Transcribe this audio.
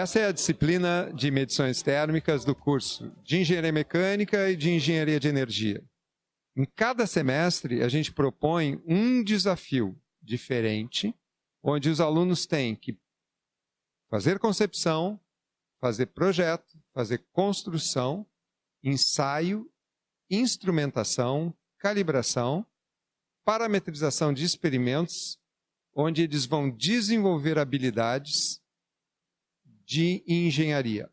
Essa é a disciplina de medições térmicas do curso de Engenharia Mecânica e de Engenharia de Energia. Em cada semestre, a gente propõe um desafio diferente, onde os alunos têm que fazer concepção, fazer projeto, fazer construção, ensaio, instrumentação, calibração, parametrização de experimentos, onde eles vão desenvolver habilidades de engenharia.